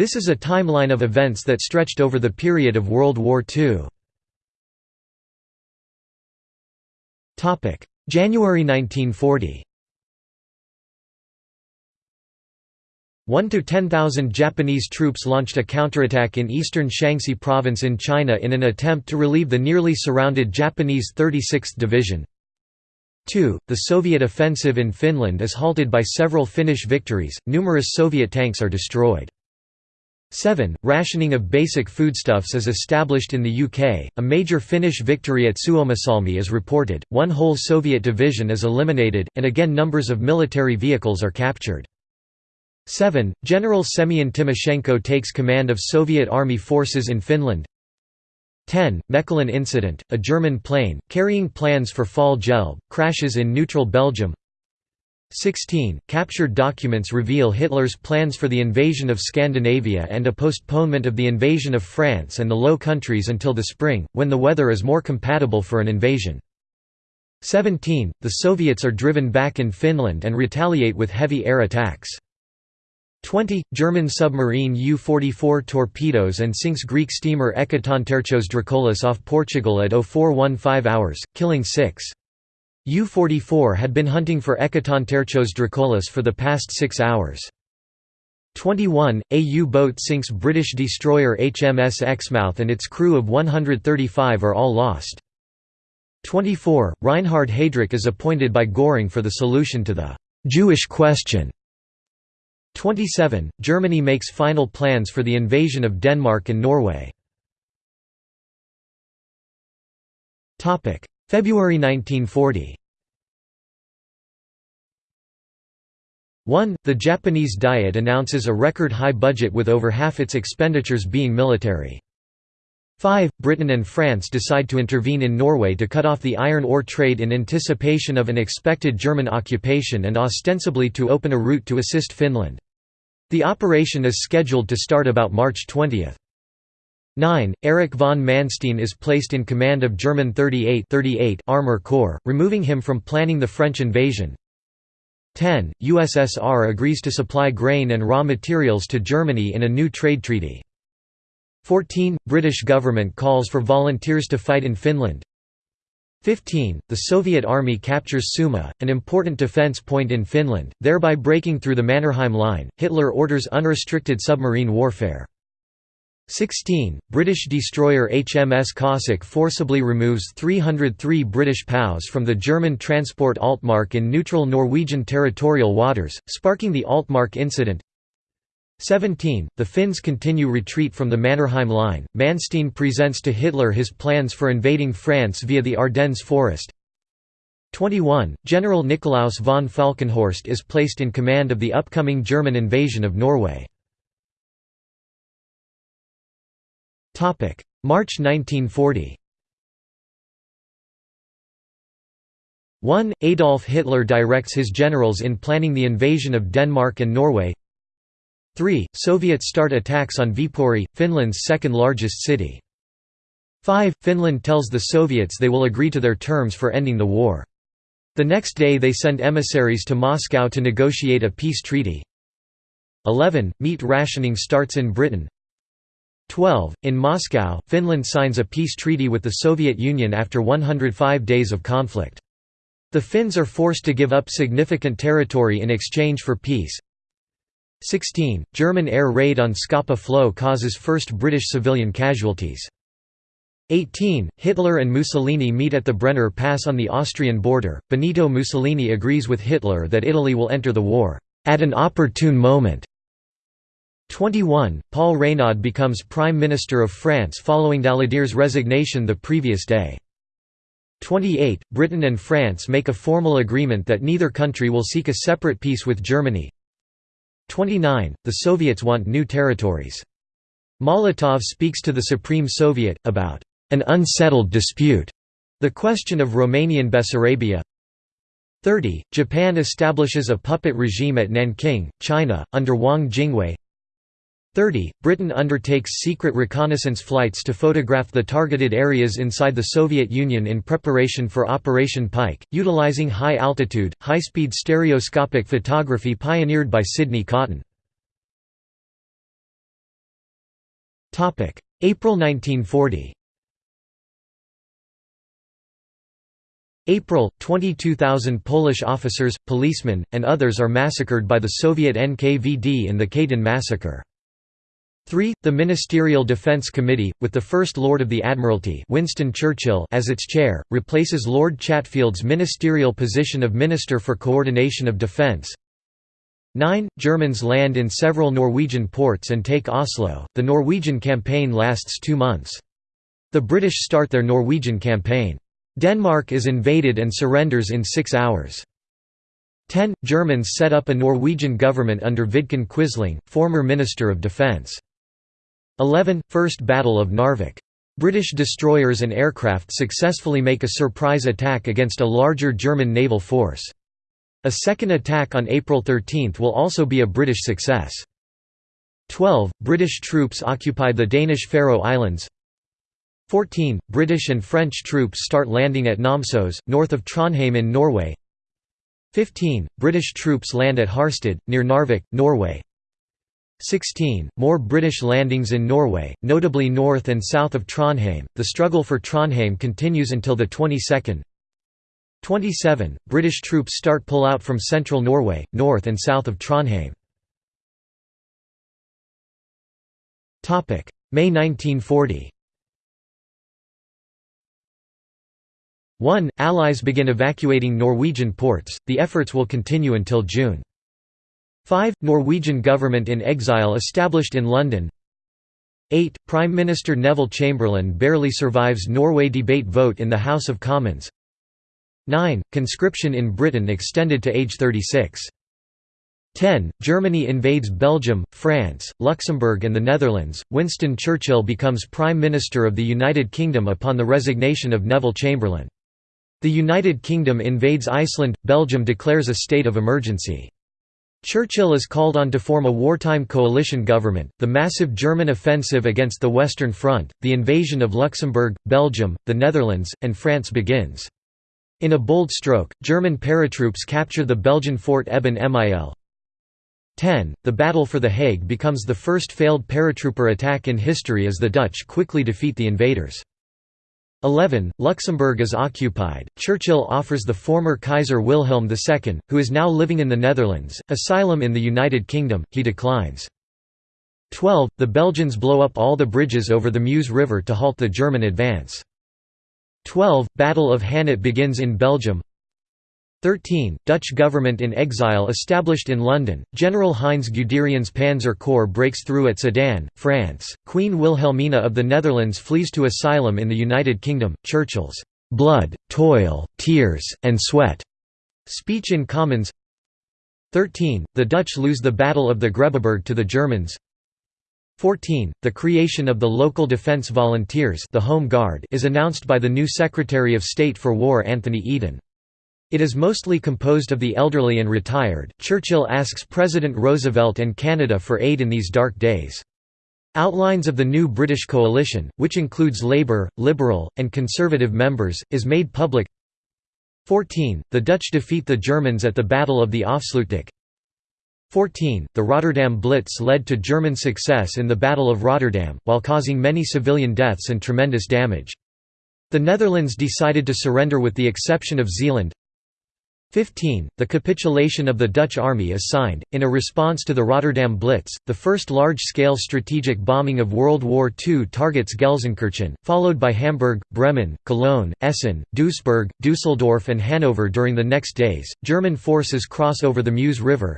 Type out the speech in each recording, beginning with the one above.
This is a timeline of events that stretched over the period of World War II. January 1940 1 to 10,000 Japanese troops launched a counterattack in eastern Shaanxi province in China in an attempt to relieve the nearly surrounded Japanese 36th Division. 2. The Soviet offensive in Finland is halted by several Finnish victories, numerous Soviet tanks are destroyed. 7. Rationing of basic foodstuffs is established in the UK. A major Finnish victory at Suomussalmi is reported, one whole Soviet division is eliminated, and again numbers of military vehicles are captured. 7. General Semyon Timoshenko takes command of Soviet Army forces in Finland 10. Mechelen incident, a German plane, carrying plans for Fall Gelb, crashes in neutral Belgium 16. Captured documents reveal Hitler's plans for the invasion of Scandinavia and a postponement of the invasion of France and the Low Countries until the spring, when the weather is more compatible for an invasion. 17. The Soviets are driven back in Finland and retaliate with heavy air attacks. 20. German submarine U-44 torpedoes and sinks Greek steamer Ekatontarchos Drakoulis off Portugal at 0415 hours, killing six. U-44 had been hunting for Ekatontarchos Drakoulis for the past six hours. 21. A U-boat sinks British destroyer HMS Exmouth and its crew of 135 are all lost. 24. Reinhard Heydrich is appointed by Göring for the solution to the «Jewish question» 27. Germany makes final plans for the invasion of Denmark and Norway. February 1940 1. The Japanese Diet announces a record-high budget with over half its expenditures being military. 5. Britain and France decide to intervene in Norway to cut off the iron ore trade in anticipation of an expected German occupation and ostensibly to open a route to assist Finland. The operation is scheduled to start about March 20. 9. Erich von Manstein is placed in command of German 38, 38 Armor Corps, removing him from planning the French invasion. 10. USSR agrees to supply grain and raw materials to Germany in a new trade treaty. 14. British government calls for volunteers to fight in Finland 15. The Soviet army captures Summa, an important defense point in Finland, thereby breaking through the Mannerheim Line. Hitler orders unrestricted submarine warfare. 16. British destroyer HMS Cossack forcibly removes 303 British POWs from the German transport Altmark in neutral Norwegian territorial waters, sparking the Altmark incident. 17. The Finns continue retreat from the Mannerheim Line. Manstein presents to Hitler his plans for invading France via the Ardennes forest. 21. General Nikolaus von Falkenhorst is placed in command of the upcoming German invasion of Norway. March 1940 1. Adolf Hitler directs his generals in planning the invasion of Denmark and Norway 3. Soviets start attacks on Viipuri, Finland's second largest city. 5. Finland tells the Soviets they will agree to their terms for ending the war. The next day they send emissaries to Moscow to negotiate a peace treaty. 11. Meat rationing starts in Britain. 12. In Moscow, Finland signs a peace treaty with the Soviet Union after 105 days of conflict. The Finns are forced to give up significant territory in exchange for peace. 16. German air raid on Scapa Flow causes first British civilian casualties. 18. Hitler and Mussolini meet at the Brenner Pass on the Austrian border. Benito Mussolini agrees with Hitler that Italy will enter the war at an opportune moment. 21. Paul Reynaud becomes Prime Minister of France following Daladier's resignation the previous day. 28. Britain and France make a formal agreement that neither country will seek a separate peace with Germany. 29. The Soviets want new territories. Molotov speaks to the Supreme Soviet, about an unsettled dispute, the question of Romanian Bessarabia. 30. Japan establishes a puppet regime at Nanking, China, under Wang Jingwei. 30. Britain undertakes secret reconnaissance flights to photograph the targeted areas inside the Soviet Union in preparation for Operation Pike, utilizing high-altitude, high-speed stereoscopic photography pioneered by Sidney Cotton. April 1940 April, 22,000 Polish officers, policemen, and others are massacred by the Soviet NKVD in the Katyn massacre. 3. The Ministerial Defence Committee, with the First Lord of the Admiralty Winston Churchill as its chair, replaces Lord Chatfield's ministerial position of Minister for Coordination of Defence. 9. Germans land in several Norwegian ports and take Oslo. The Norwegian campaign lasts two months. The British start their Norwegian campaign. Denmark is invaded and surrenders in six hours. 10. Germans set up a Norwegian government under Vidkun Quisling, former Minister of Defence. 11. First Battle of Narvik. British destroyers and aircraft successfully make a surprise attack against a larger German naval force. A second attack on April 13 will also be a British success. 12. British troops occupy the Danish Faroe Islands 14. British and French troops start landing at Namsos, north of Trondheim in Norway 15. British troops land at Harstad, near Narvik, Norway 16. More British landings in Norway, notably north and south of Trondheim. The struggle for Trondheim continues until the 22nd. 27. British troops start pull out from central Norway, north and south of Trondheim. May 1940 1. Allies begin evacuating Norwegian ports, the efforts will continue until June. 5. Norwegian government in exile established in London 8. Prime Minister Neville Chamberlain barely survives Norway debate vote in the House of Commons 9. Conscription in Britain extended to age 36. 10. Germany invades Belgium, France, Luxembourg and the Netherlands. Winston Churchill becomes Prime Minister of the United Kingdom upon the resignation of Neville Chamberlain. The United Kingdom invades Iceland, Belgium declares a state of emergency. Churchill is called on to form a wartime coalition government, the massive German offensive against the Western Front, the invasion of Luxembourg, Belgium, the Netherlands, and France begins. In a bold stroke, German paratroops capture the Belgian fort Eben Emael. 10. The Battle for The Hague becomes the first failed paratrooper attack in history as the Dutch quickly defeat the invaders. 11. Luxembourg is occupied. Churchill offers the former Kaiser Wilhelm II, who is now living in the Netherlands, asylum in the United Kingdom, he declines. 12. The Belgians blow up all the bridges over the Meuse River to halt the German advance. 12. Battle of Hannut begins in Belgium 13. Dutch government in exile established in London, General Heinz Guderian's Panzer Corps breaks through at Sedan, France, Queen Wilhelmina of the Netherlands flees to asylum in the United Kingdom, Churchill's "'blood, toil, tears, and sweat' speech in Commons 13. The Dutch lose the Battle of the Grebbeberg to the Germans 14. The creation of the local defence volunteers the Home Guard is announced by the new Secretary of State for War Anthony Eden. It is mostly composed of the elderly and retired. Churchill asks President Roosevelt and Canada for aid in these dark days. Outlines of the new British coalition, which includes Labour, Liberal, and Conservative members, is made public. 14. The Dutch defeat the Germans at the Battle of the Afsluitdijk. 14. The Rotterdam Blitz led to German success in the Battle of Rotterdam, while causing many civilian deaths and tremendous damage. The Netherlands decided to surrender with the exception of Zeeland. 15. The capitulation of the Dutch army is signed, in a response to the Rotterdam Blitz, the first large-scale strategic bombing of World War II targets Gelsenkirchen, followed by Hamburg, Bremen, Cologne, Essen, Duisburg, Dusseldorf and Hanover during the next days. German forces cross over the Meuse River.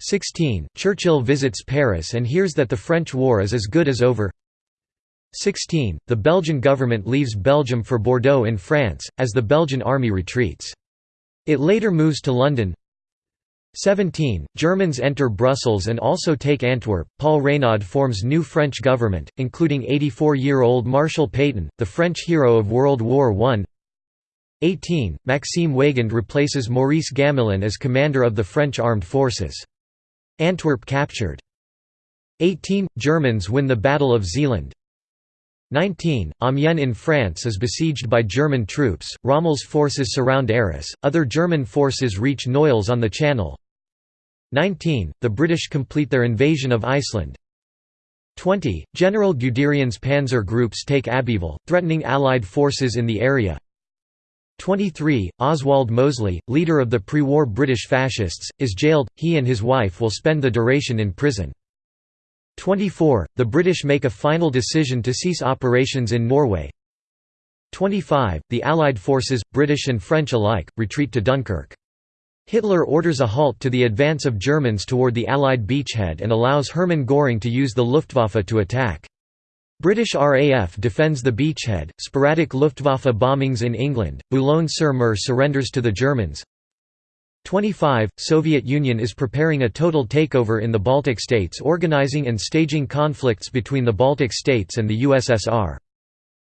16. Churchill visits Paris and hears that the French war is as good as over. 16. The Belgian government leaves Belgium for Bordeaux in France, as the Belgian army retreats. It later moves to London. 17. Germans enter Brussels and also take Antwerp. Paul Reynaud forms new French government, including 84-year-old Marshal Pétain, the French hero of World War I. 18. Maxime Weygand replaces Maurice Gamelin as commander of the French armed forces. Antwerp captured. 18. Germans win the Battle of Zeeland. 19. Amiens in France is besieged by German troops, Rommel's forces surround Arras, other German forces reach Noyelles on the Channel. 19. The British complete their invasion of Iceland. 20. General Guderian's panzer groups take Abbeville, threatening Allied forces in the area 23. Oswald Mosley, leader of the pre-war British fascists, is jailed, he and his wife will spend the duration in prison. 24. The British make a final decision to cease operations in Norway 25. The Allied forces, British and French alike, retreat to Dunkirk. Hitler orders a halt to the advance of Germans toward the Allied beachhead and allows Hermann Göring to use the Luftwaffe to attack. British RAF defends the beachhead, sporadic Luftwaffe bombings in England, Boulogne-sur-Mer surrenders to the Germans. 25. Soviet Union is preparing a total takeover in the Baltic states organizing and staging conflicts between the Baltic states and the USSR.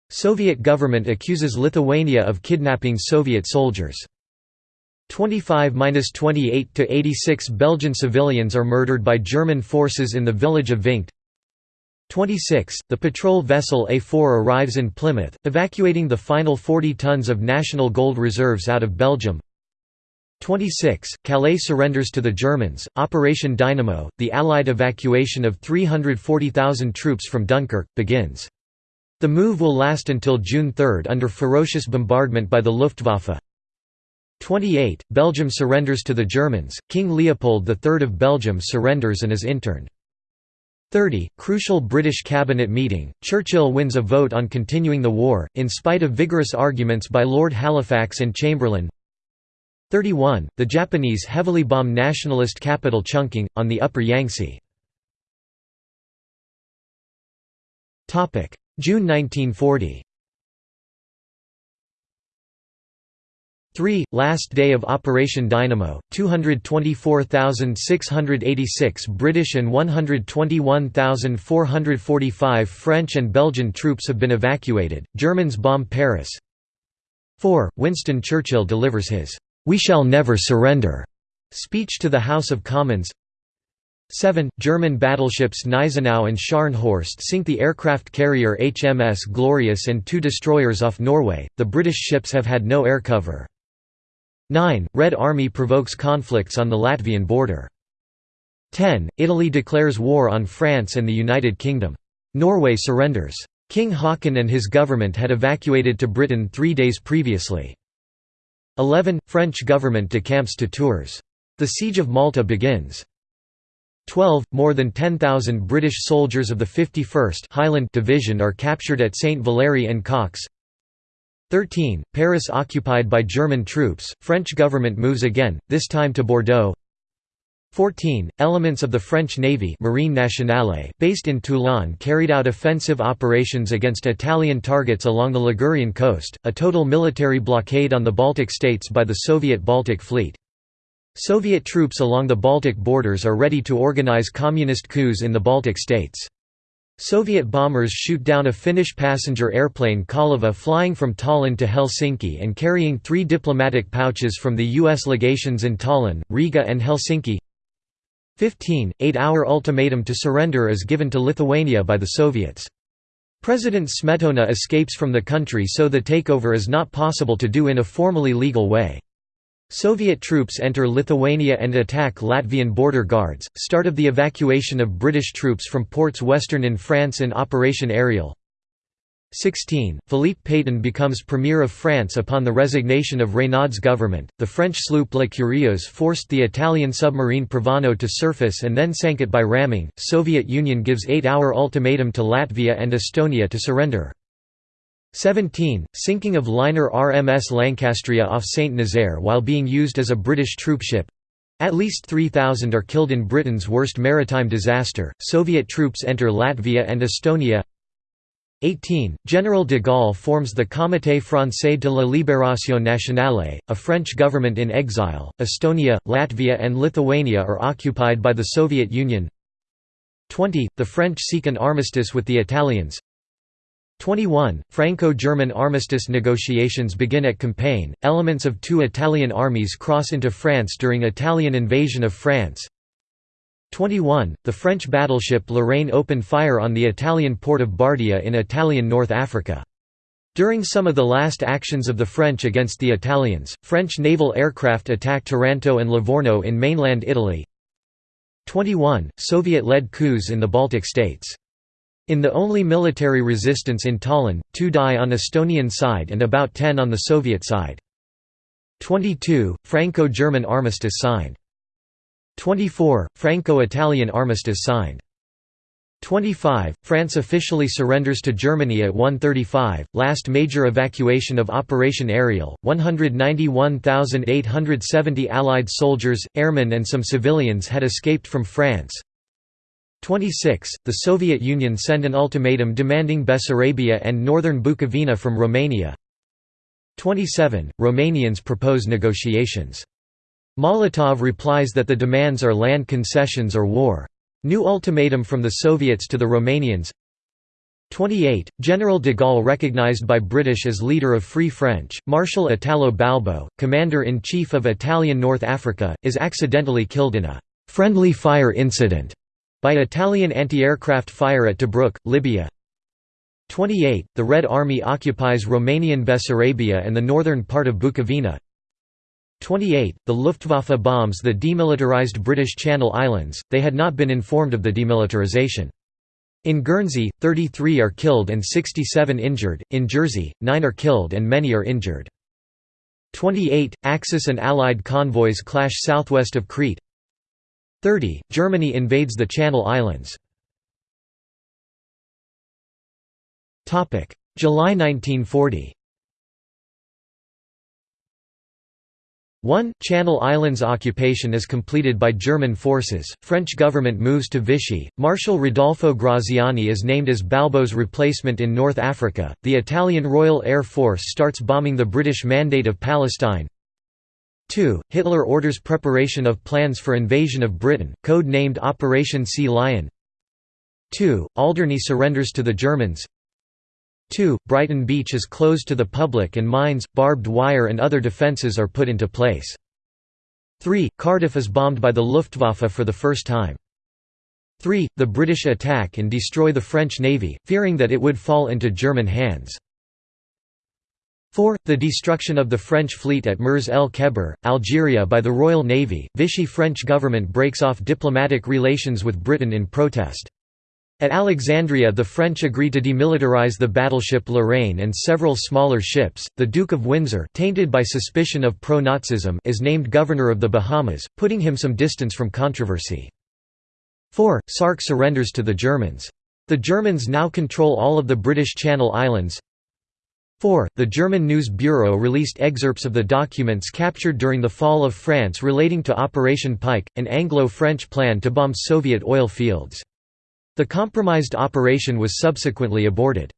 Soviet government accuses Lithuania of kidnapping Soviet soldiers. 25–28 to 86 Belgian civilians are murdered by German forces in the village of Vinkt. 26. The patrol vessel A4 arrives in Plymouth, evacuating the final 40 tons of national gold reserves out of Belgium. 26. Calais surrenders to the Germans. Operation Dynamo, the Allied evacuation of 340,000 troops from Dunkirk, begins. The move will last until June 3 under ferocious bombardment by the Luftwaffe. 28. Belgium surrenders to the Germans. King Leopold III of Belgium surrenders and is interned. 30. Crucial British cabinet meeting, Churchill wins a vote on continuing the war, in spite of vigorous arguments by Lord Halifax and Chamberlain 31. The Japanese heavily bomb nationalist capital Chungking, on the upper Yangtze. June 1940 3. Last day of Operation Dynamo, 224,686 British and 121,445 French and Belgian troops have been evacuated, Germans bomb Paris 4. Winston Churchill delivers his, "'We shall never surrender' speech to the House of Commons 7. German battleships Gneisenau and Scharnhorst sink the aircraft carrier HMS Glorious and two destroyers off Norway, the British ships have had no air cover. 9. Red Army provokes conflicts on the Latvian border. 10. Italy declares war on France and the United Kingdom. Norway surrenders. King Haakon and his government had evacuated to Britain three days previously. 11. French government decamps to Tours. The Siege of Malta begins. 12. More than 10,000 British soldiers of the 51st Highland Division are captured at St. Valery-en-Caux. 13. Paris occupied by German troops, French government moves again, this time to Bordeaux 14. Elements of the French Navy Marine Nationale based in Toulon carried out offensive operations against Italian targets along the Ligurian coast, a total military blockade on the Baltic states by the Soviet Baltic Fleet. Soviet troops along the Baltic borders are ready to organize communist coups in the Baltic states. Soviet bombers shoot down a Finnish passenger airplane Kaleva flying from Tallinn to Helsinki and carrying three diplomatic pouches from the U.S. legations in Tallinn, Riga and Helsinki 15. Eight-hour ultimatum to surrender is given to Lithuania by the Soviets. President Smetona escapes from the country so the takeover is not possible to do in a formally legal way. Soviet troops enter Lithuania and attack Latvian border guards, start of the evacuation of British troops from ports western in France in Operation Ariel. 16. Philippe Pétain becomes Premier of France upon the resignation of Reynaud's government. The French sloop La Curieuse forced the Italian submarine Provana to surface and then sank it by ramming. Soviet Union gives 8-hour ultimatum to Latvia and Estonia to surrender. 17. Sinking of liner RMS Lancastria off St. Nazaire while being used as a British troopship. At least 3,000 are killed in Britain's worst maritime disaster. Soviet troops enter Latvia and Estonia. 18. General de Gaulle forms the Comité Français de la Libération Nationale, a French government in exile. Estonia, Latvia, and Lithuania are occupied by the Soviet Union. 20. The French seek an armistice with the Italians. 21. Franco-German armistice negotiations begin at Compiègne. Elements of two Italian armies cross into France during Italian invasion of France. 21. The French battleship Lorraine opened fire on the Italian port of Bardia in Italian North Africa. During some of the last actions of the French against the Italians, French naval aircraft attacked Taranto and Livorno in mainland Italy. 21. Soviet-led coups in the Baltic states In the only military resistance in Tallinn, two die on the Estonian side and about 10 on the Soviet side. 22. Franco-German armistice signed. 24. Franco-Italian armistice signed. 25. France officially surrenders to Germany at 1.35, Last major evacuation of Operation Ariel. 191,870 Allied soldiers, airmen, and some civilians had escaped from France. 26. The Soviet Union sent an ultimatum demanding Bessarabia and northern Bukovina from Romania. 27. Romanians propose negotiations. Molotov replies that the demands are land concessions or war. New ultimatum from the Soviets to the Romanians 28. General de Gaulle recognized by British as leader of Free French, Marshal Italo Balbo, commander-in-chief of Italian North Africa, is accidentally killed in a «friendly fire incident» by Italian anti-aircraft fire at Tobruk, Libya 28. The Red Army occupies Romanian Bessarabia and the northern part of Bukovina 28. The Luftwaffe bombs the demilitarized British Channel Islands, they had not been informed of the demilitarization. In Guernsey, 33 are killed and 67 injured, in Jersey, 9 are killed and many are injured. 28. Axis and Allied convoys clash southwest of Crete 30. Germany invades the Channel Islands July 1940 1. Channel Islands occupation is completed by German forces, French government moves to Vichy, Marshal Rodolfo Graziani is named as Balbo's replacement in North Africa, the Italian Royal Air Force starts bombing the British Mandate of Palestine 2. Hitler orders preparation of plans for invasion of Britain, code-named Operation Sea Lion 2. Alderney surrenders to the Germans 2. Brighton Beach is closed to the public and mines, barbed wire and other defences are put into place. 3. Cardiff is bombed by the Luftwaffe for the first time. 3. The British attack and destroy the French navy, fearing that it would fall into German hands. 4. The destruction of the French fleet at Mers el Kebir, Algeria by the Royal Navy, Vichy French government breaks off diplomatic relations with Britain in protest. At Alexandria the French agreed to demilitarize the battleship Lorraine and several smaller ships. The Duke of Windsor, tainted by suspicion of pro-Nazism, is named governor of the Bahamas, putting him some distance from controversy. 4. Sark surrenders to the Germans. The Germans now control all of the British Channel Islands. 4. The German News Bureau released excerpts of the documents captured during the fall of France relating to Operation Pike, an Anglo-French plan to bomb Soviet oil fields. The compromised operation was subsequently aborted.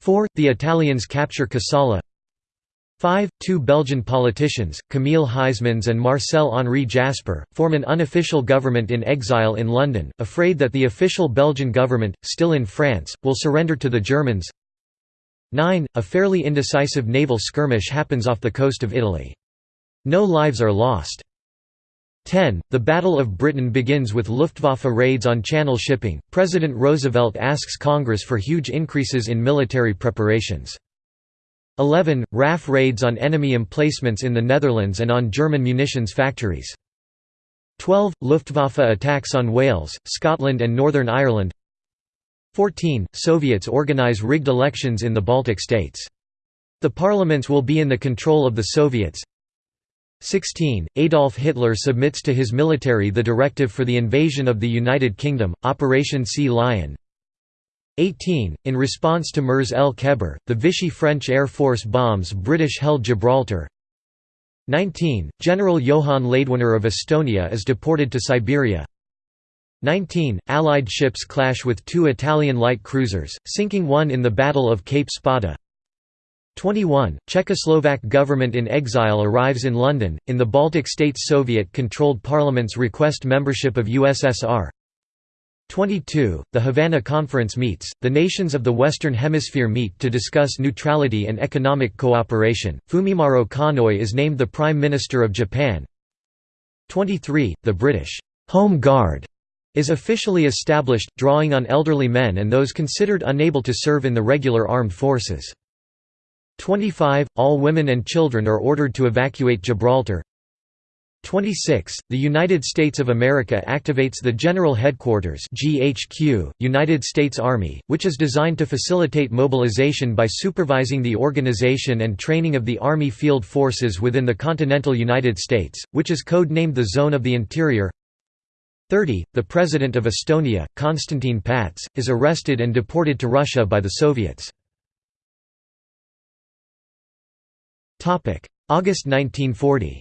4. The Italians capture Kassala 5. Two Belgian politicians, Camille Huysmans and Marcel-Henri Jasper, form an unofficial government in exile in London, afraid that the official Belgian government, still in France, will surrender to the Germans 9. A fairly indecisive naval skirmish happens off the coast of Italy. No lives are lost. 10. The Battle of Britain begins with Luftwaffe raids on Channel shipping. President Roosevelt asks Congress for huge increases in military preparations. 11. RAF raids on enemy emplacements in the Netherlands and on German munitions factories. 12. Luftwaffe attacks on Wales, Scotland and Northern Ireland 14. Soviets organize rigged elections in the Baltic states. The parliaments will be in the control of the Soviets 16. Adolf Hitler submits to his military the directive for the invasion of the United Kingdom, Operation Sea Lion. 18. In response to Mers el Kebir, the Vichy French Air Force bombs British-held Gibraltar. 19. General Johann Laidoner of Estonia is deported to Siberia. 19. Allied ships clash with two Italian light cruisers, sinking one in the Battle of Cape Spada. 21. Czechoslovak government in exile arrives in London, in the Baltic states Soviet-controlled parliaments request membership of USSR. 22. The Havana Conference meets, the nations of the Western Hemisphere meet to discuss neutrality and economic cooperation. Fumimaro Konoye is named the Prime Minister of Japan. 23. The British Home Guard is officially established, drawing on elderly men and those considered unable to serve in the regular armed forces. 25. All women and children are ordered to evacuate Gibraltar 26. The United States of America activates the General Headquarters GHQ, United States Army, which is designed to facilitate mobilization by supervising the organization and training of the Army field forces within the continental United States, which is code-named the Zone of the Interior 30. The President of Estonia, Konstantin Pats, is arrested and deported to Russia by the Soviets. August 1940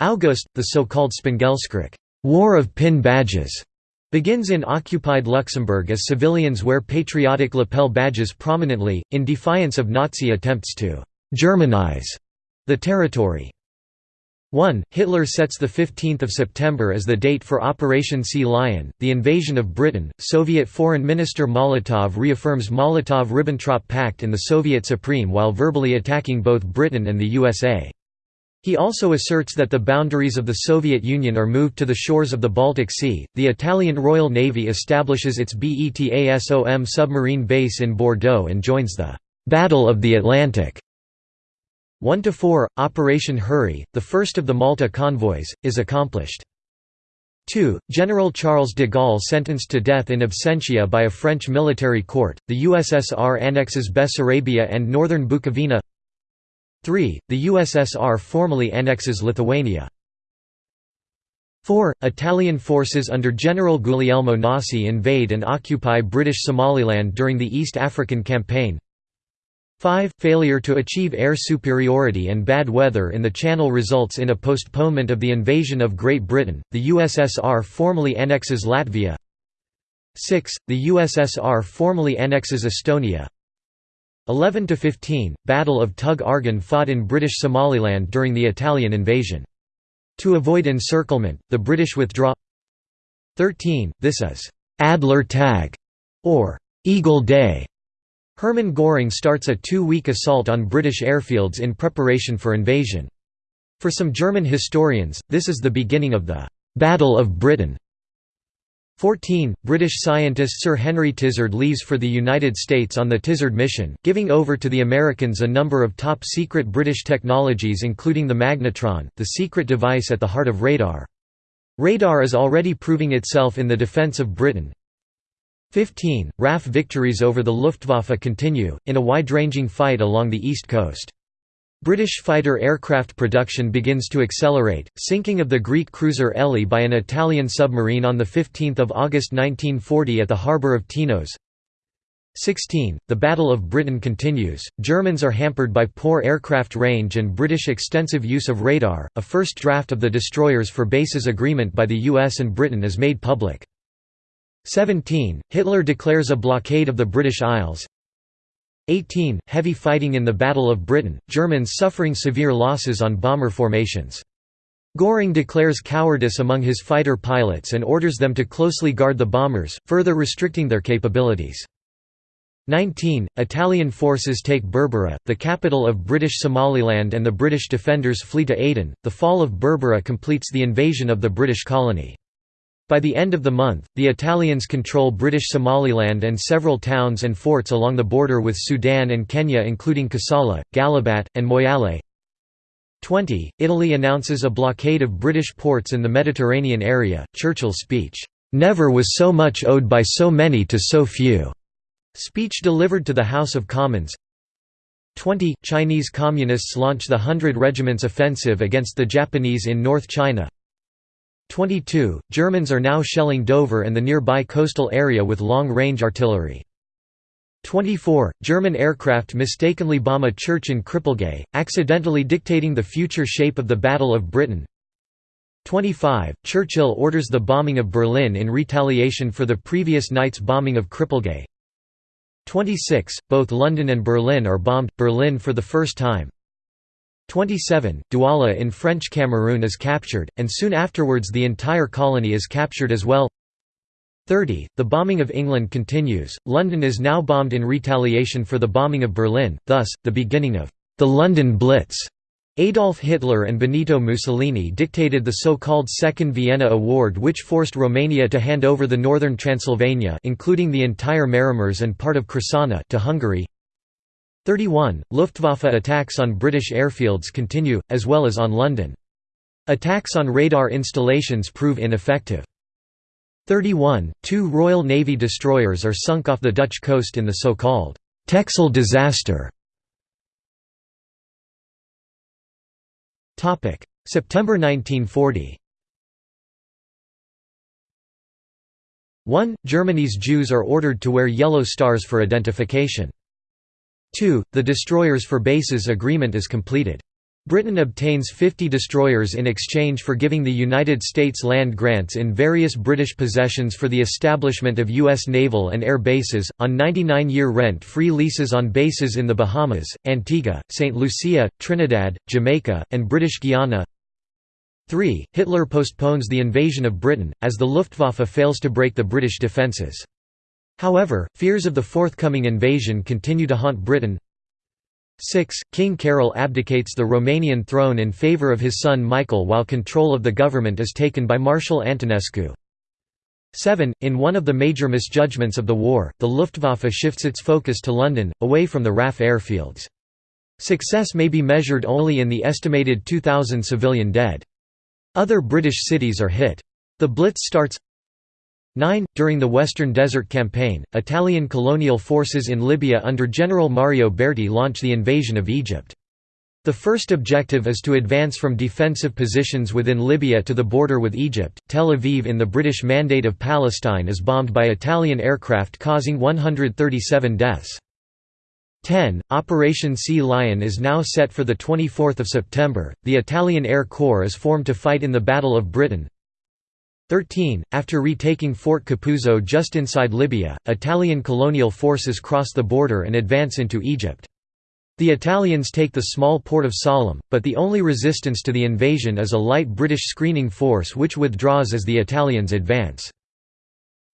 August, the so-called Spéngelskrich War of Pin Badges, begins in occupied Luxembourg as civilians wear patriotic lapel badges prominently, in defiance of Nazi attempts to «Germanize» the territory. 1. Hitler sets 15 September as the date for Operation Sea Lion, the invasion of Britain. Soviet Foreign Minister Molotov reaffirms Molotov–Ribbentrop Pact in the Soviet Supreme while verbally attacking both Britain and the USA. He also asserts that the boundaries of the Soviet Union are moved to the shores of the Baltic Sea. The Italian Royal Navy establishes its BETASOM submarine base in Bordeaux and joins the Battle of the Atlantic. 1 to 4 Operation Hurry, the first of the Malta convoys, is accomplished. 2. General Charles de Gaulle sentenced to death in absentia by a French military court. The USSR annexes Bessarabia and northern Bukovina. 3. The USSR formally annexes Lithuania. 4. Italian forces under General Guglielmo Nasi invade and occupy British Somaliland during the East African Campaign 5. Failure to achieve air superiority and bad weather in the Channel results in a postponement of the invasion of Great Britain, the USSR formally annexes Latvia 6. The USSR formally annexes Estonia 11 to 15 Battle of Tug Argan fought in British Somaliland during the Italian invasion. To avoid encirclement, the British withdraw 13 This is Adler Tag or Eagle Day. Hermann Göring starts a two-week assault on British airfields in preparation for invasion. For some German historians, this is the beginning of the Battle of Britain. 14. British scientist Sir Henry Tizard leaves for the United States on the Tizard mission, giving over to the Americans a number of top-secret British technologies including the magnetron, the secret device at the heart of radar. Radar is already proving itself in the defence of Britain. 15. RAF victories over the Luftwaffe continue, in a wide-ranging fight along the east coast. British fighter aircraft production begins to accelerate, sinking of the Greek cruiser Elly by an Italian submarine on 15 August 1940 at the harbour of Tinos. 16. The Battle of Britain continues. Germans are hampered by poor aircraft range and British extensive use of radar. A first draft of the destroyers for bases agreement by the US and Britain is made public. 17. Hitler declares a blockade of the British Isles. 18. Heavy fighting in the Battle of Britain, Germans suffering severe losses on bomber formations. Göring declares cowardice among his fighter pilots and orders them to closely guard the bombers, further restricting their capabilities. 19. Italian forces take Berbera, the capital of British Somaliland and the British defenders flee to Aden. The fall of Berbera completes the invasion of the British colony. By the end of the month, the Italians control British Somaliland and several towns and forts along the border with Sudan and Kenya including Kassala, Gallabat, and Moyale. 20. Italy announces a blockade of British ports in the Mediterranean area. Churchill's speech, "'Never was so much owed by so many to so few' speech delivered to the House of Commons 20. Chinese Communists launch the Hundred Regiments Offensive against the Japanese in North China 22. Germans are now shelling Dover and the nearby coastal area with long-range artillery. 24. German aircraft mistakenly bomb a church in Cripplegate, accidentally dictating the future shape of the Battle of Britain. 25. Churchill orders the bombing of Berlin in retaliation for the previous night's bombing of Cripplegate. 26. Both London and Berlin are bombed, Berlin for the first time. 27, Douala in French Cameroon is captured, and soon afterwards the entire colony is captured as well 30. The bombing of England continues, London is now bombed in retaliation for the bombing of Berlin, thus, the beginning of the London Blitz. Adolf Hitler and Benito Mussolini dictated the so-called Second Vienna Award which forced Romania to hand over the northern Transylvania including the entire Maramureş and part of Crișana to Hungary 31. Luftwaffe attacks on British airfields continue, as well as on London. Attacks on radar installations prove ineffective. 31. Two Royal Navy destroyers are sunk off the Dutch coast in the so-called Texel disaster. September 1940 1. Germany's Jews are ordered to wear yellow stars for identification. 2. The Destroyers for Bases agreement is completed. Britain obtains 50 destroyers in exchange for giving the United States land grants in various British possessions for the establishment of U.S. naval and air bases, on 99-year rent-free leases on bases in the Bahamas, Antigua, St. Lucia, Trinidad, Jamaica, and British Guiana 3. Hitler postpones the invasion of Britain, as the Luftwaffe fails to break the British defences. However, fears of the forthcoming invasion continue to haunt Britain. 6. King Carol abdicates the Romanian throne in favour of his son Michael while control of the government is taken by Marshal Antonescu. 7. In one of the major misjudgments of the war, the Luftwaffe shifts its focus to London, away from the RAF airfields. Success may be measured only in the estimated 2,000 civilian dead. Other British cities are hit. The Blitz starts 9. During the Western Desert Campaign, Italian colonial forces in Libya under General Mario Berti launch the invasion of Egypt. The first objective is to advance from defensive positions within Libya to the border with Egypt. Tel Aviv in the British Mandate of Palestine is bombed by Italian aircraft causing 137 deaths. 10. Operation Sea Lion is now set for 24 September. The Italian Air Corps is formed to fight in the Battle of Britain. 13. After retaking Fort Capuzzo just inside Libya, Italian colonial forces cross the border and advance into Egypt. The Italians take the small port of Sollum, but the only resistance to the invasion is a light British screening force which withdraws as the Italians advance.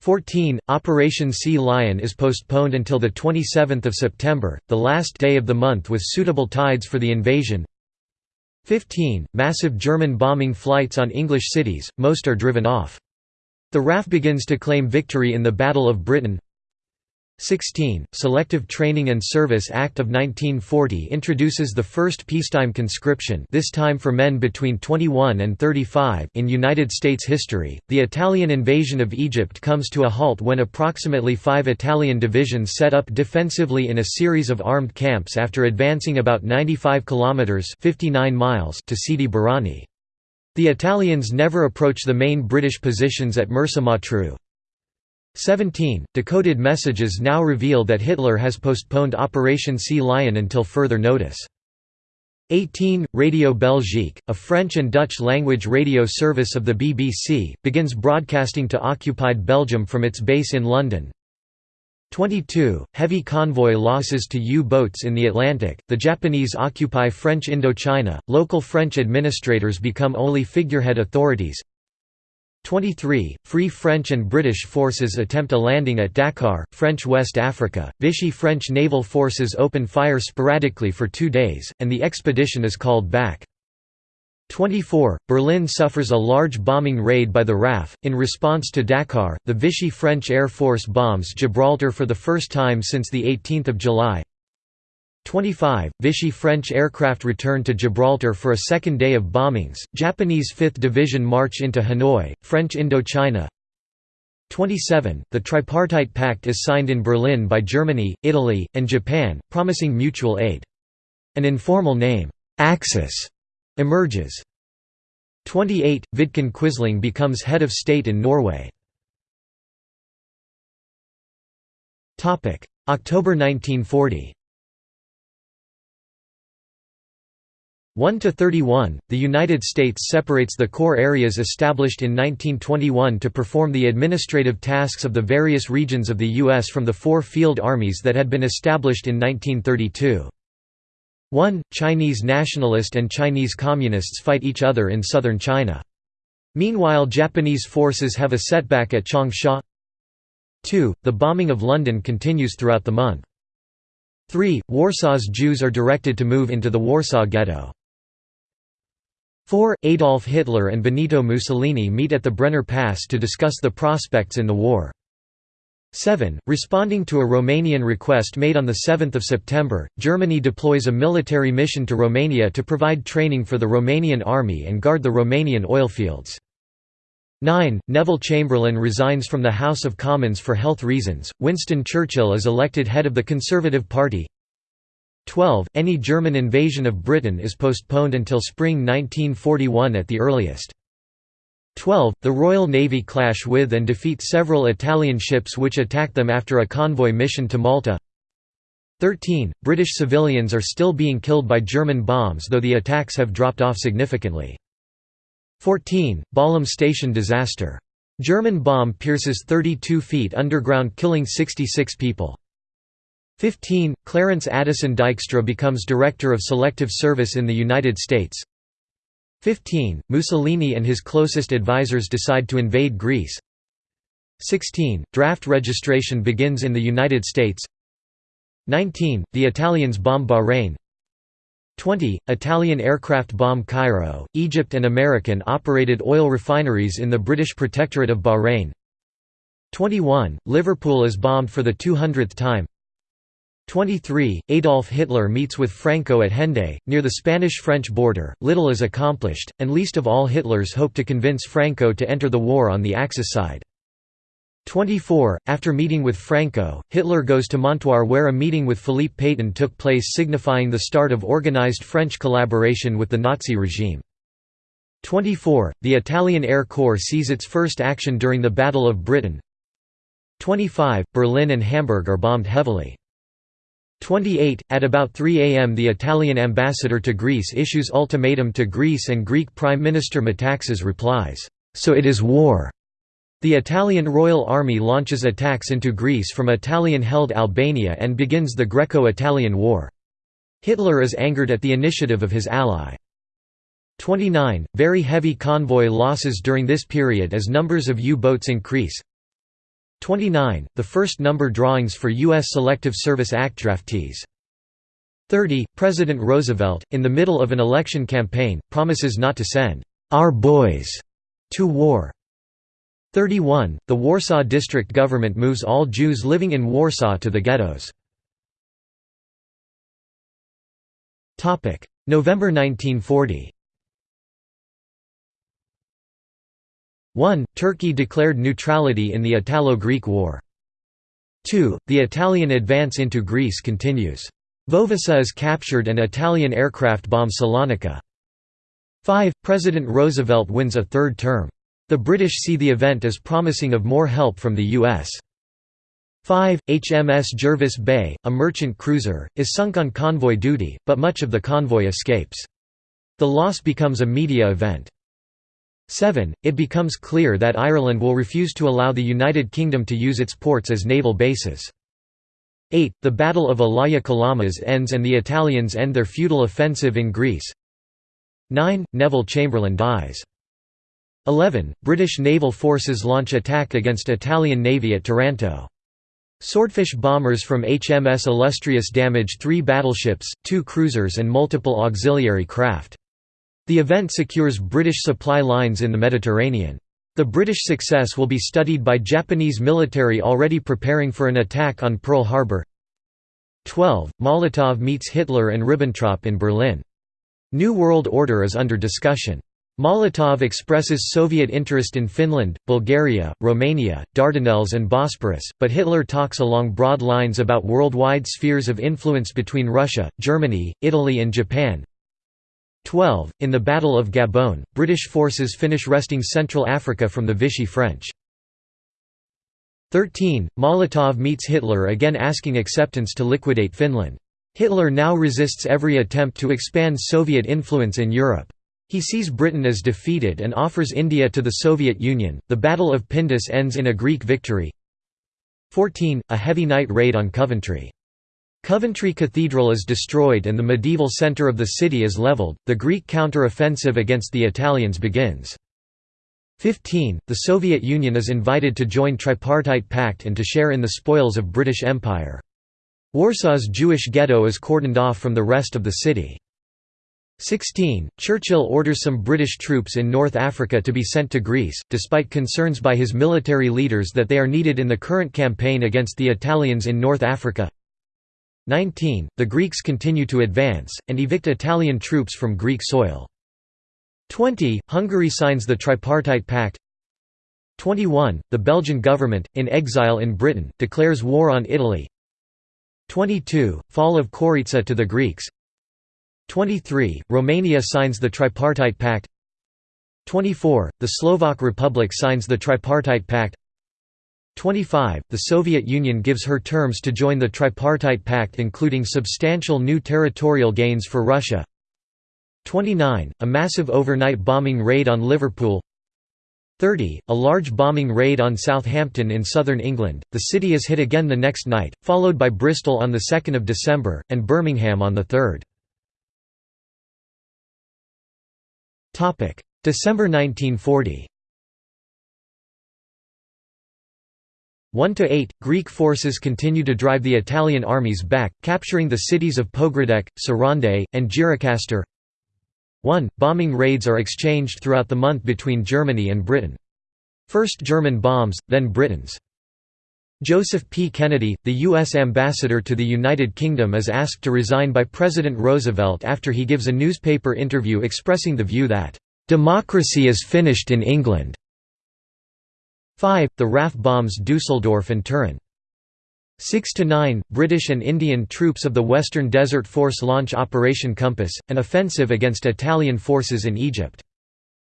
14. Operation Sea Lion is postponed until 27 September, the last day of the month with suitable tides for the invasion. 15. Massive German bombing flights on English cities, most are driven off. The RAF begins to claim victory in the Battle of Britain 16. Selective Training and Service Act of 1940 introduces the first peacetime conscription this time for men between 21 and 35 in United States history. The Italian invasion of Egypt comes to a halt when approximately five Italian divisions set up defensively in a series of armed camps after advancing about 95 kilometers 59 miles to Sidi Barrani. The Italians never approach the main British positions at Mersa Matruh. 17. Decoded messages now reveal that Hitler has postponed Operation Sea Lion until further notice. 18. Radio Belgique, a French and Dutch language radio service of the BBC, begins broadcasting to occupied Belgium from its base in London. 22. Heavy convoy losses to U-boats in the Atlantic. The Japanese occupy French Indochina. Local French administrators become only figurehead authorities. 23. Free French and British forces attempt a landing at Dakar, French West Africa. Vichy French naval forces open fire sporadically for two days, and the expedition is called back. 24. Berlin suffers a large bombing raid by the RAF. In response to Dakar, the Vichy French Air Force bombs Gibraltar for the first time since 18 July. 25, Vichy French aircraft return to Gibraltar for a second day of bombings, Japanese 5th Division march into Hanoi, French Indochina 27, the Tripartite Pact is signed in Berlin by Germany, Italy, and Japan, promising mutual aid. An informal name, Axis, emerges. 28, Vidkun Quisling becomes head of state in Norway. October 1940 1 to 31, the United States separates the core areas established in 1921 to perform the administrative tasks of the various regions of the U.S. from the four field armies that had been established in 1932. 1. Chinese nationalist and Chinese communists fight each other in southern China. Meanwhile Japanese forces have a setback at Changsha. 2. The bombing of London continues throughout the month. 3. Warsaw's Jews are directed to move into the Warsaw Ghetto. 4. Adolf Hitler and Benito Mussolini meet at the Brenner Pass to discuss the prospects in the war. 7. Responding to a Romanian request made on 7 September, Germany deploys a military mission to Romania to provide training for the Romanian army and guard the Romanian oilfields. 9. Neville Chamberlain resigns from the House of Commons for health reasons, Winston Churchill is elected head of the Conservative Party 12. Any German invasion of Britain is postponed until spring 1941 at the earliest. 12. The Royal Navy clash with and defeat several Italian ships which attack them after a convoy mission to Malta 13. British civilians are still being killed by German bombs though the attacks have dropped off significantly. 14. Balham Station disaster. German bomb pierces 32 feet underground killing 66 people. 15. Clarence Addison Dykstra becomes Director of Selective Service in the United States 15. Mussolini and his closest advisors decide to invade Greece 16. Draft registration begins in the United States 19. The Italians bomb Bahrain 20. Italian aircraft bomb Cairo, Egypt and American-operated oil refineries in the British Protectorate of Bahrain 21. Liverpool is bombed for the 200th time 23. Adolf Hitler meets with Franco at Hendaye, near the Spanish-French border. Little is accomplished, and least of all Hitler's hope to convince Franco to enter the war on the Axis side. 24. After meeting with Franco, Hitler goes to Montoire where a meeting with Philippe Pétain took place signifying the start of organized French collaboration with the Nazi regime. 24. The Italian Air Corps sees its first action during the Battle of Britain. 25. Berlin and Hamburg are bombed heavily. 28. At about 3 am the Italian ambassador to Greece issues ultimatum to Greece and Greek Prime Minister Metaxas replies, "'So it is war'". The Italian Royal Army launches attacks into Greece from Italian-held Albania and begins the Greco-Italian War. Hitler is angered at the initiative of his ally. 29. Very heavy convoy losses during this period as numbers of U-boats increase, 29. The first number drawings for U.S. Selective Service Act draftees. 30. President Roosevelt, in the middle of an election campaign, promises not to send «our boys» to war. 31. The Warsaw District government moves all Jews living in Warsaw to the ghettos. November 1940 1. Turkey declared neutrality in the Italo-Greek War. 2. The Italian advance into Greece continues. Vovasa is captured and Italian aircraft bomb Salonika. 5. President Roosevelt wins a third term. The British see the event as promising of more help from the U.S. 5. HMS Jervis Bay, a merchant cruiser, is sunk on convoy duty, but much of the convoy escapes. The loss becomes a media event. 7. It becomes clear that Ireland will refuse to allow the United Kingdom to use its ports as naval bases. 8. The Battle of Elaia Kalamas ends and the Italians end their futile offensive in Greece. 9. Neville Chamberlain dies. 11. British naval forces launch attack against Italian navy at Taranto. Swordfish bombers from HMS Illustrious damage three battleships, two cruisers and multiple auxiliary craft. The event secures British supply lines in the Mediterranean. The British success will be studied by Japanese military already preparing for an attack on Pearl Harbor. 12. Molotov meets Hitler and Ribbentrop in Berlin. New World Order is under discussion. Molotov expresses Soviet interest in Finland, Bulgaria, Romania, Dardanelles and Bosporus, but Hitler talks along broad lines about worldwide spheres of influence between Russia, Germany, Italy and Japan, 12. In the Battle of Gabon, British forces finish wresting Central Africa from the Vichy French. 13. Molotov meets Hitler again asking acceptance to liquidate Finland. Hitler now resists every attempt to expand Soviet influence in Europe. He sees Britain as defeated and offers India to the Soviet Union. The Battle of Pindus ends in a Greek victory. 14. A heavy night raid on Coventry. Coventry Cathedral is destroyed and the medieval centre of the city is levelled, the Greek counter-offensive against the Italians begins. 15. The Soviet Union is invited to join Tripartite Pact and to share in the spoils of British Empire. Warsaw's Jewish ghetto is cordoned off from the rest of the city. 16. Churchill orders some British troops in North Africa to be sent to Greece, despite concerns by his military leaders that they are needed in the current campaign against the Italians in North Africa. 19. The Greeks continue to advance, and evict Italian troops from Greek soil. 20. Hungary signs the Tripartite Pact 21. The Belgian government, in exile in Britain, declares war on Italy 22. Fall of Korytsa to the Greeks 23. Romania signs the Tripartite Pact 24. The Slovak Republic signs the Tripartite Pact 25. The Soviet Union gives her terms to join the Tripartite Pact including substantial new territorial gains for Russia 29. A massive overnight bombing raid on Liverpool 30. A large bombing raid on Southampton in southern England, the city is hit again the next night, followed by Bristol on 2 December, and Birmingham on 3. December 1940 1–8, Greek forces continue to drive the Italian armies back, capturing the cities of Pogradec, Sarande, and Gjirokastre 1. Bombing raids are exchanged throughout the month between Germany and Britain. First German bombs, then Britain's. Joseph P. Kennedy, the U.S. ambassador to the United Kingdom is asked to resign by President Roosevelt after he gives a newspaper interview expressing the view that, "...democracy is finished in England." 5. The RAF bombs Dusseldorf and Turin. 6 to 9 British and Indian troops of the Western Desert Force launch Operation Compass, an offensive against Italian forces in Egypt.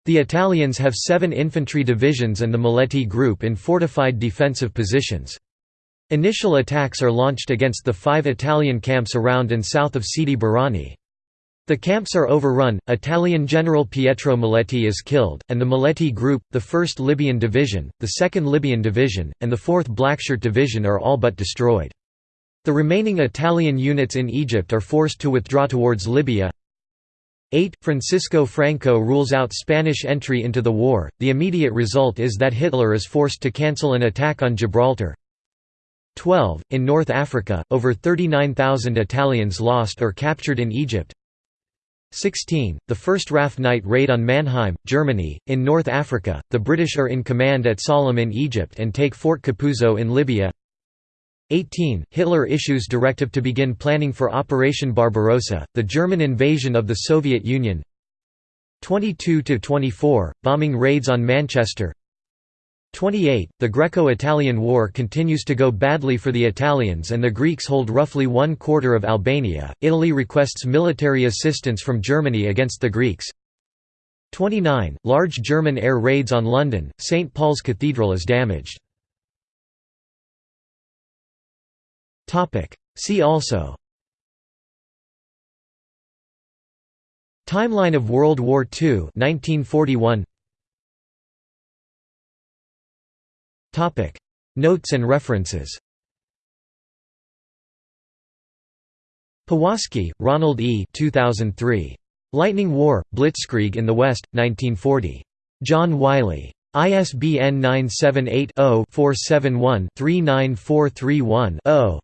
The Italians have seven infantry divisions and the Maletti Group in fortified defensive positions. Initial attacks are launched against the five Italian camps around and south of Sidi Barrani. The camps are overrun, Italian General Pietro Maletti is killed, and the Maletti Group, the 1st Libyan Division, the 2nd Libyan Division, and the 4th Blackshirt Division are all but destroyed. The remaining Italian units in Egypt are forced to withdraw towards Libya, 8. Francisco Franco rules out Spanish entry into the war, the immediate result is that Hitler is forced to cancel an attack on Gibraltar. 12. In North Africa, over 39,000 Italians lost or captured in Egypt. 16. The first RAF night raid on Mannheim, Germany. In North Africa, the British are in command at Sollum in Egypt and take Fort Capuzzo in Libya. 18. Hitler issues directive to begin planning for Operation Barbarossa, the German invasion of the Soviet Union 22–24, bombing raids on Manchester 28. The Greco-Italian War continues to go badly for the Italians and the Greeks hold roughly one quarter of Albania. Italy requests military assistance from Germany against the Greeks. 29. Large German air raids on London, St. Paul's Cathedral is damaged. See also Timeline of World War II 1941 Notes and references Powaski, Ronald E. 2003. Lightning War, Blitzkrieg in the West, 1940. John Wiley. ISBN 978 0 471 39431 0.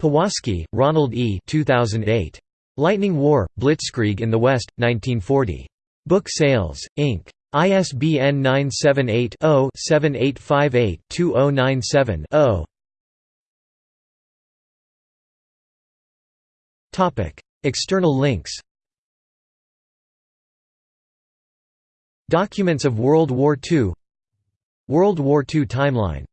Powaski, Ronald E. 2008. Lightning War, Blitzkrieg in the West, 1940. Book Sales, Inc. ISBN 978-0-7858-2097-0 External links. Documents of World War II World War II timeline